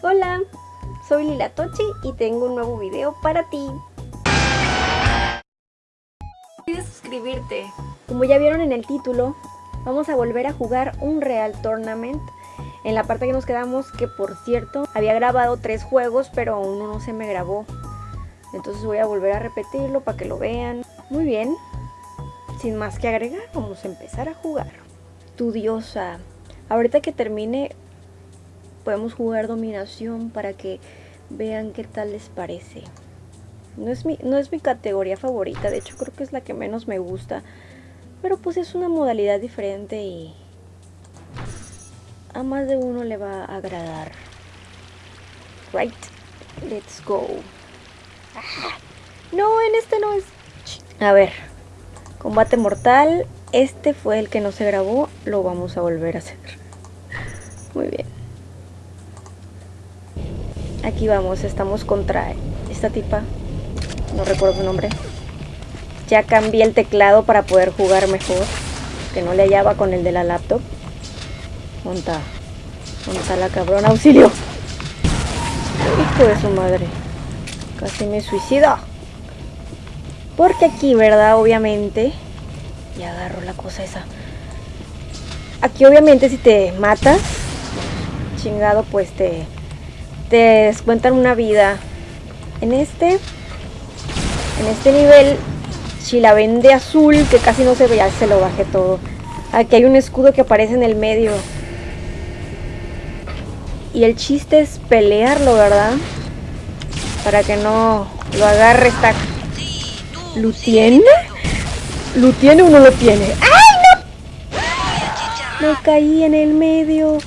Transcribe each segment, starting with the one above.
Hola, soy Lila Tochi y tengo un nuevo video para ti. Olvides suscribirte. Como ya vieron en el título, vamos a volver a jugar un Real Tournament. En la parte que nos quedamos, que por cierto, había grabado tres juegos, pero uno no se me grabó. Entonces voy a volver a repetirlo para que lo vean. Muy bien, sin más que agregar, vamos a empezar a jugar. Estudiosa. Ahorita que termine podemos jugar dominación para que vean qué tal les parece. No es, mi, no es mi categoría favorita, de hecho creo que es la que menos me gusta. Pero pues es una modalidad diferente y a más de uno le va a agradar. Right, let's go. Ah, no, en este no es... A ver, combate mortal. Este fue el que no se grabó, lo vamos a volver a hacer. Muy bien. Aquí vamos, estamos contra esta tipa. No recuerdo su nombre. Ya cambié el teclado para poder jugar mejor. Que no le hallaba con el de la laptop. Monta. Monta la cabrona. ¡Auxilio! Hijo de su madre. Casi me suicido. Porque aquí, ¿verdad? Obviamente. Y agarro la cosa esa. Aquí obviamente si te matas. Chingado pues te te descuentan una vida. En este, en este nivel, si la vende azul, que casi no se ve, ya se lo bajé todo. Aquí hay un escudo que aparece en el medio. Y el chiste es pelearlo, ¿verdad? Para que no lo agarre esta... ¿Lo tiene? ¿Lo tiene o no lo tiene? ¡Ay, no! Me caí en el medio.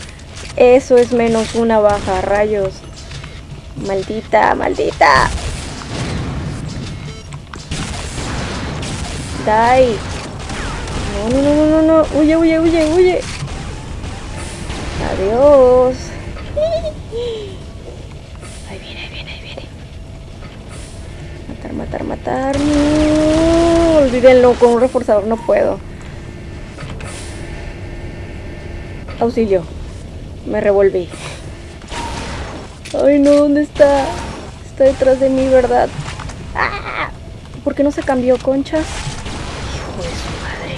Eso es menos una baja, rayos. Maldita, maldita. Die. No, no, no, no, no, no. Huye, huye, huye, huye. Adiós. Ahí viene, ahí viene, ahí viene. Matar, matar, matar. No. Olvídenlo, con un reforzador no puedo. Auxilio. Me revolví. Ay, no, ¿dónde está? Está detrás de mí, ¿verdad? ¡Ah! ¿Por qué no se cambió, conchas? Hijo de su madre.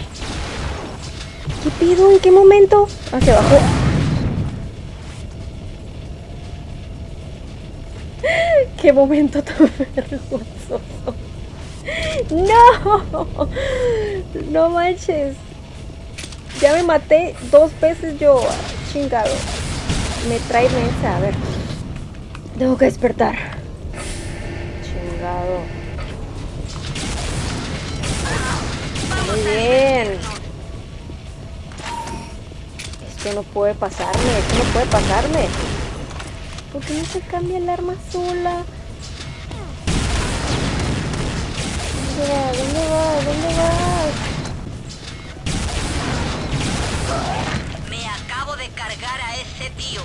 ¿Qué pido? ¿En qué momento? Hacia abajo. ¡Qué momento tan vergonzoso! ¡No! No manches. Ya me maté dos veces yo. Chingado. Me trae mensa. A ver. Tengo que despertar. Chingado. Muy bien. Esto no puede pasarme, esto no puede pasarme. ¿Por qué no se cambia el arma sola? ¿Dónde va? ¿Dónde va? ¿Dónde vas? Me acabo de cargar a ese tío.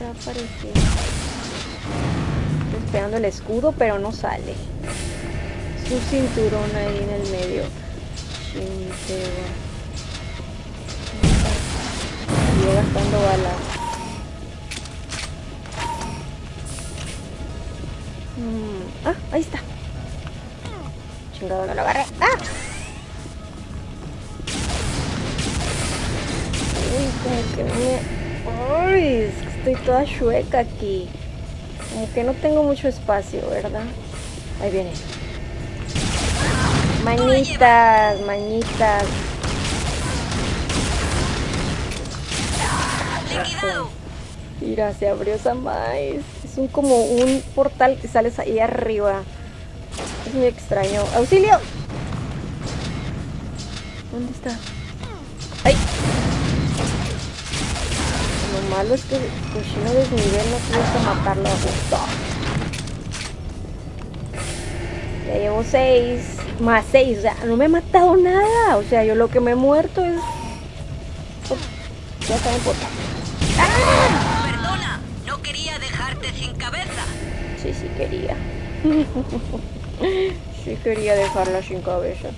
Va. Estoy esperando el escudo, pero no sale. Su cinturón ahí en el medio. Chinteo. Sigue gastando balas. Mm, Ah, ahí está. Chingado, no lo agarré. ¡Ah! Uy, como que me... Uy, estoy toda chueca aquí. Como que no tengo mucho espacio, ¿verdad? Ahí viene. Manitas, manitas. Liquidado. Mira, se abrió esa maíz. Es un como un portal que sales ahí arriba. Es muy extraño. ¡Auxilio! ¿Dónde está? ¡Ay! Lo malo es que cochino desnivel no que matarlo a gusto. Ya llevo seis. Más seis. O sea, no me he matado nada. O sea, yo lo que me he muerto es... Oh, ya está en portal. Perdona, no quería dejarte sin cabeza. Sí, sí quería. sí quería dejarla sin cabeza.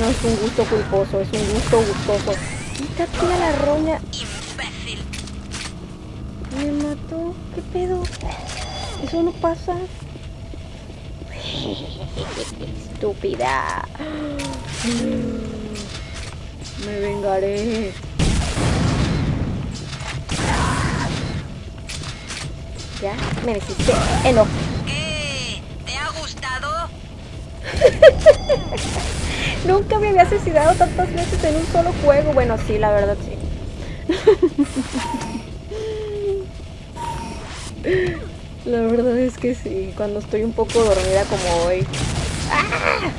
No es un gusto culposo, es un gusto gustoso. Quítate a la roña. Me mató. ¿Qué pedo? Eso no pasa. Estúpida. Me vengaré. Ya, me necesité enojo. ¿Qué? ¿Te ha gustado? Nunca me había asesinado tantas veces en un solo juego. Bueno, sí, la verdad sí. La verdad es que sí, cuando estoy un poco dormida como hoy. ¡Ah!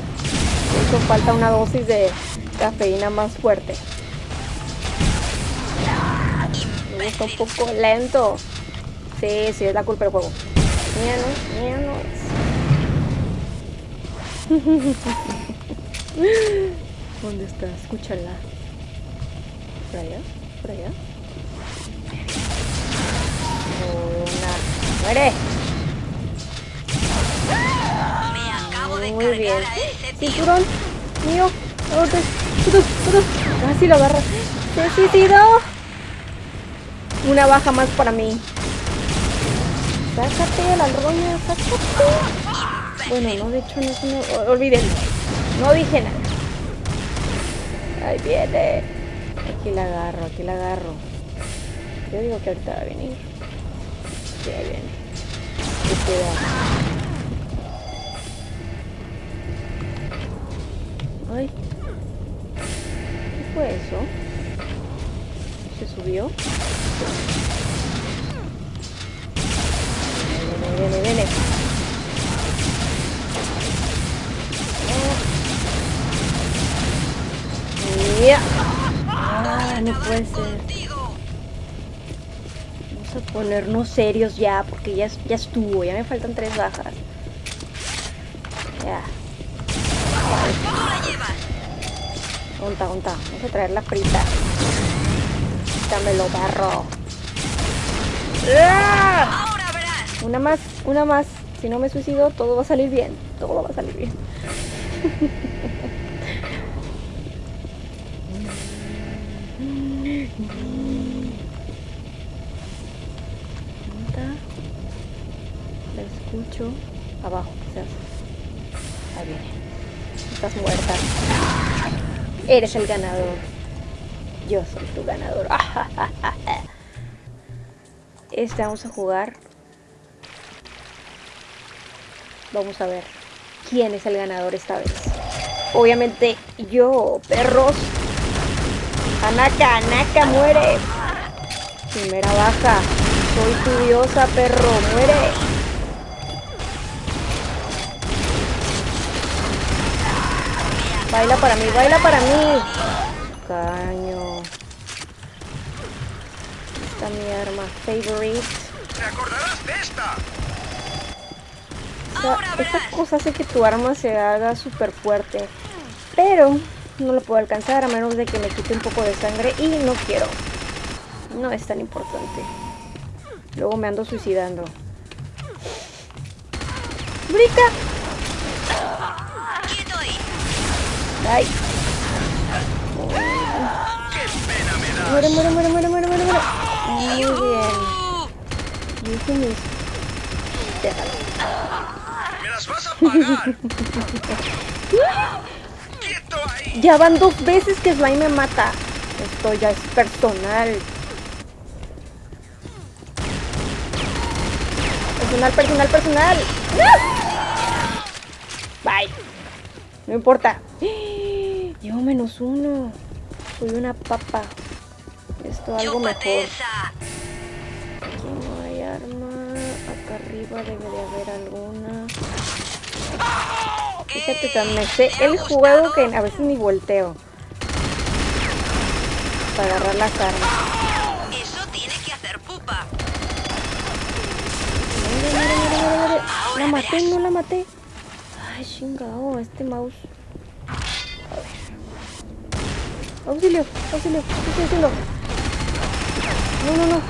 Eso falta una dosis de cafeína más fuerte. Está un poco lento. Sí, sí, es la culpa del juego. Mía no. ¿Dónde está? Escúchala. ¿Por allá? ¿Por allá? ¡Muere! Me Muy bien. tío. Cinturón mío. Orden. Orden, orden. Casi lo agarra. ¡Se suicidó! Una baja más para mí. Sácate la roña, sácate. Bueno, no, de hecho no una... o- Olvídenlo. No dije nada. Ahí viene. Aquí la agarro, aquí la agarro. Yo digo que ahorita va a venir. Sí, ahí viene. Ay. ¿Qué fue eso? ¿Se subió? Viene, viene, viene. Ya. Ah, no puede ser. Ponernos serios ya, porque ya, ya estuvo. Ya me faltan tres bajas. Ya. ¿Cómo. Vamos a traer la frita. Dámelo, barro. ¡Ah! Una más, una más. Si no me suicido, todo va a salir bien. Todo va a salir bien. Onta. La escucho. Abajo, quizás. Estás muerta. Eres el ganador. Yo soy tu ganador. Este vamos a jugar. Vamos a ver quién es el ganador esta vez. Obviamente yo, perros. Anaka, Anaka, muere. Primera baja. Soy tu diosa, perro. Muere. Baila para mí, baila para mí. Caño. Esta es mi arma favorite. ¿Te acordarás de esta? Cosa hace que tu arma se haga súper fuerte. Pero no lo puedo alcanzar a menos de que me quite un poco de sangre y no quiero. No es tan importante. Luego me ando suicidando. ¡Brica! ¡Ay! Muere, muere, muere, muere, muere, muere, muere. Muy bien. ¡Me las vas a pagar! ¡Quieto ahí! Ya van dos veces que Slime me mata. Esto ya es personal. Personal, personal, personal. ¡No! Bye. No importa. Llevo menos uno. Soy una papa. Esto algo mejor. Aquí no hay arma. Acá arriba debe de haber alguna. Fíjate, tan me sé ¿Te ha el juego que a veces ni volteo. Para agarrar las armas. Eso tiene que hacer pupa. La maté, no la maté. Ay, chingado, este mouse. Auxilio, auxilio, ¿qué estoy haciendo? No, no, no.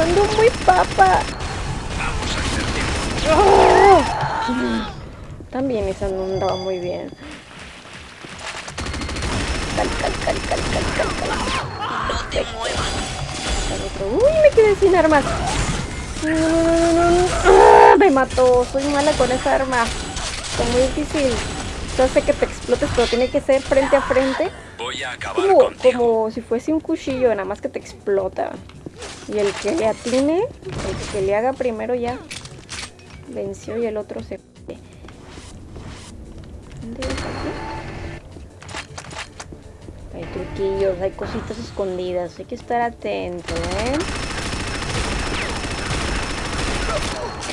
Ando muy papa. Vamos a hacer. También esa no andaba muy bien. Cal, cal, cal, cal, cal, cal, cal. No te muevas. Uy, me quedé sin armas. No, no, no, no, no. ¡Ah! Me mató. Soy mala con esa arma. Está muy difícil. Yo sé que te explotes, pero tiene que ser frente a frente. Voy a acabar Como, contigo. como si fuese un cuchillo, nada más que te explota. Y el que le atine, el que le haga primero ya venció y el otro se... ¿Dónde es aquí? Hay truquillos, hay cositas escondidas, hay que estar atento, ¿eh?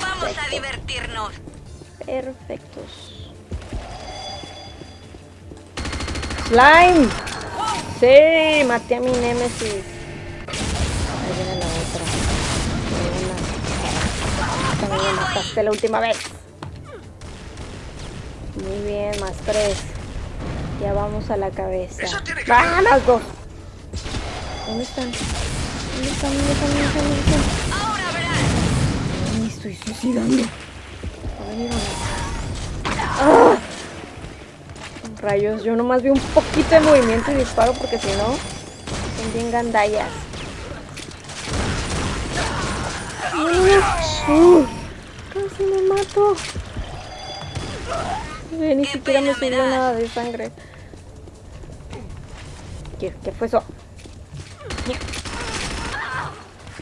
Vamos a divertirnos. Perfectos. ¡Slime! ¡Sí! Maté a mi némesis. Ahí viene la otra. También me mataste la última vez. Muy bien, más tres. Ya vamos a la cabeza. ¡Ah, las dos! ¿Dónde están? ¿Dónde están? ¿Dónde están? ¿Dónde están? ¿Dónde están? Ahora verás. Me estoy suicidando. ¡Ah! Rayos, yo nomás vi un poquito de movimiento y disparo porque si no, son bien gandallas. ¡Uh! Casi me mato. Ni siquiera me das. nada de sangre. ¿Qué, qué fue eso?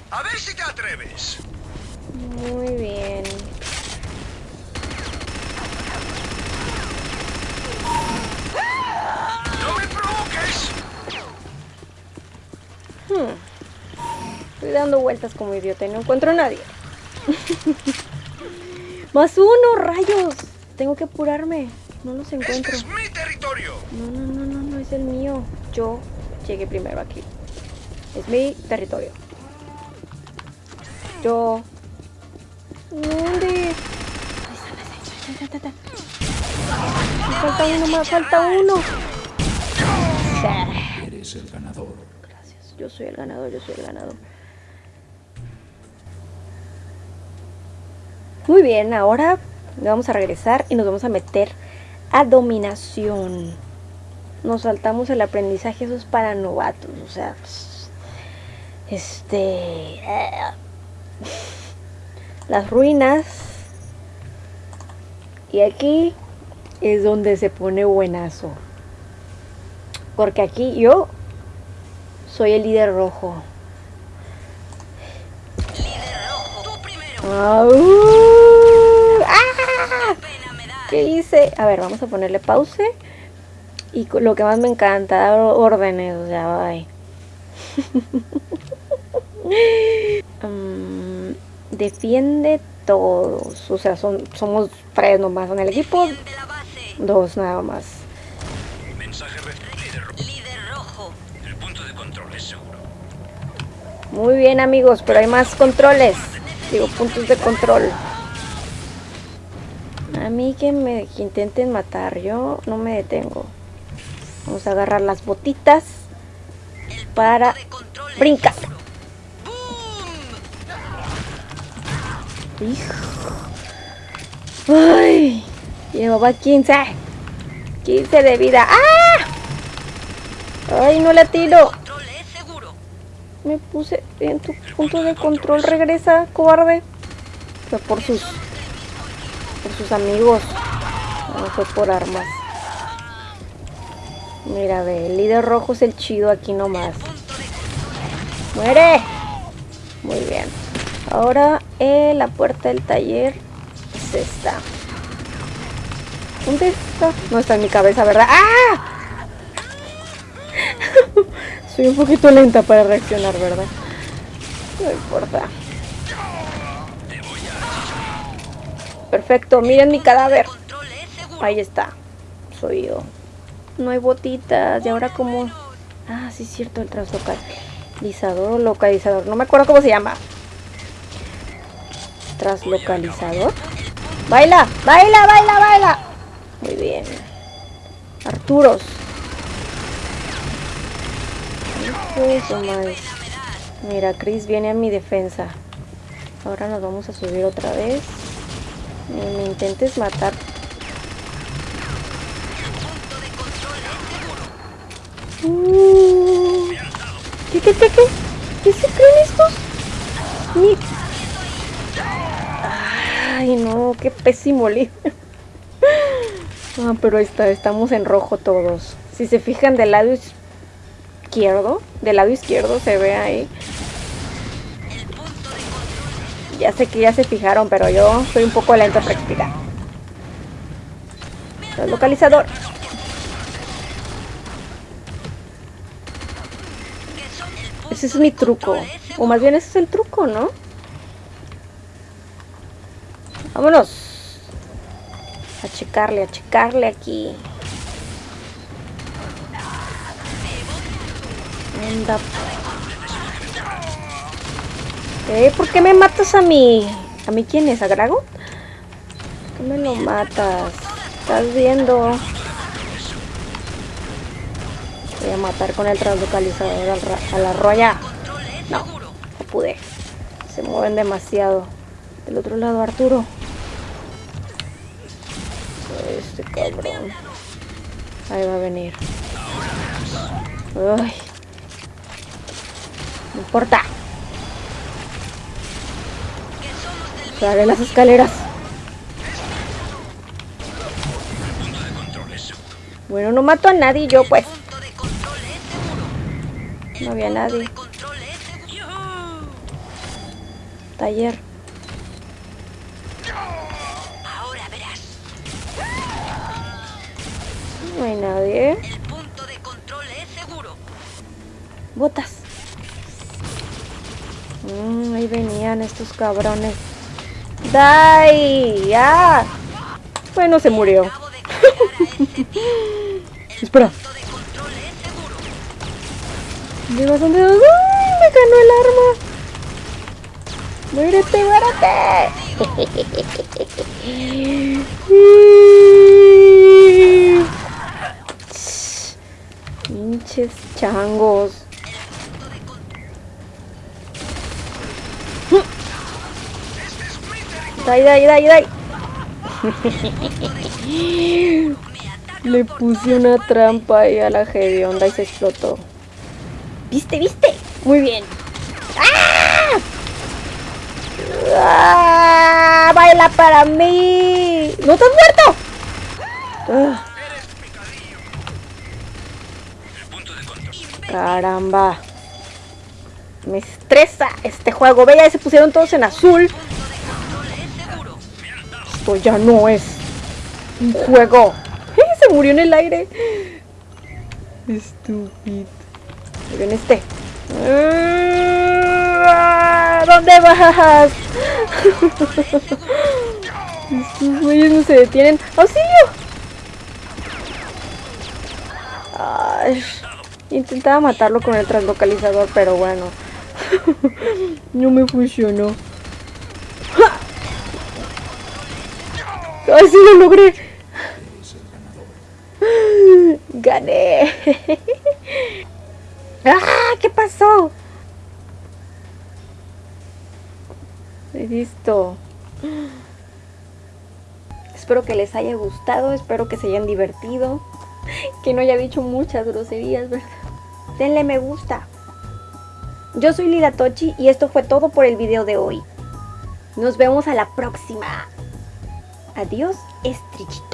A ver si te atreves. Muy bien. ¡No me provoques! Estoy dando vueltas como idiota y no encuentro a nadie. Más uno, rayos. Tengo que apurarme. No los Este encuentro. es mi territorio. No, no, no, no, no es el mío. Yo llegué primero aquí. Es mi territorio. Yo. ¿Dónde? Falta uno más, falta uno. Eres el ganador. Yo soy el ganador, yo soy el ganador. Muy bien, ahora vamos a regresar y nos vamos a meter a dominación. Nos saltamos el aprendizaje, eso es para novatos, o sea, este, eh, las ruinas. Y aquí es donde se pone buenazo. Porque aquí yo soy el líder rojo. ¡Ah! ¿Qué hice? A ver, vamos a ponerle pause. Y lo que más me encanta, dar órdenes, o sea. Mm, defiende todos. O sea, son, somos tres nomás en el equipo. Dos nada más. Muy bien amigos, pero hay más controles. Digo, puntos de control. A mí que me que intenten matar, yo no me detengo. Vamos a agarrar las botitas para brincar. Hijo. Ay, llevaba 15. 15 de vida. ¡Ah! Ay, no le tiro. Me puse en tu punto de control. Regresa, cobarde. Fue por sus, por sus amigos. No fue por armas. Mira, ve, el líder rojo es el chido aquí nomás. ¡Muere! Muy bien. Ahora eh, la puerta del taller es esta. ¿Dónde está? No está en mi cabeza, ¿verdad? ¡Ah! Soy un poquito lenta para reaccionar, ¿verdad? No importa. Perfecto, miren mi cadáver. Ahí está. Soy yo. No hay botitas. ¿Y ahora cómo? Ah, sí es cierto, el traslocalizador o localizador. No me acuerdo cómo se llama. Traslocalizador. Baila, baila, baila, baila. Muy bien. Arturos. Eso. Mira, Chris viene a mi defensa. Ahora nos vamos a subir otra vez. Me intentes matar. Uh. ¿Qué, qué, qué, qué? ¿Qué se creen estos? Ni... Ay, no, qué pésimo Ah, pero ahí está, estamos en rojo todos. Si se fijan del lado izquierdo, del lado izquierdo se ve ahí. Ya sé que ya se fijaron, pero yo soy un poco lento para explicar. El localizador. Ese es mi truco. O más bien ese es el truco, ¿no? Vámonos. A checarle, a checarle aquí. Eh, ¿por qué me matas a mí? ¿A mí quién es? ¿A Grago? ¿Por qué me lo matas? Estás viendo. Voy a matar con el translocalizador al ra- a la roya. No, no pude. Se mueven demasiado. Del otro lado, Arturo. Este cabrón. Ahí va a venir. Ay. Importa. Sale las escaleras. Bueno, no mato a nadie yo, pues. No había nadie. Taller. Ahora verás. No hay nadie. El punto de control es seguro. Botas. Mm, ahí venían estos cabrones. ¡Dai! ¡Ya! Bueno, se murió. Espera. punto de control es seguro. ¿De bastante? ¡Ay! Me ganó el arma. ¡Muérete, muérete! Pinches changos. Dai, dai, dai, dai. Le puse una trampa ahí a la onda y se explotó. ¿Viste, viste? Muy bien. ¡Ah! ¡Ah! ¡Baila para mí! ¡No has muerto! Ah, caramba. Me estresa este juego. Ve, ya se pusieron todos en azul. Ya no es un juego. Se murió en el aire. Estúpido. Viene este. Ah, ¿Dónde vas? Estos güeyes no se detienen. ¡Auxilio! Ay, intentaba matarlo con el translocalizador, pero bueno. no me funcionó. ¡Ay, sí lo logré! ¡Gané! ¡Ah! ¿Qué pasó? Listo. Espero que les haya gustado, espero que se hayan divertido, que no haya dicho muchas groserías, ¿verdad? Denle me gusta. Yo soy Lila Tochi y esto fue todo por el video de hoy. Nos vemos a la próxima. Adiós, estrellita.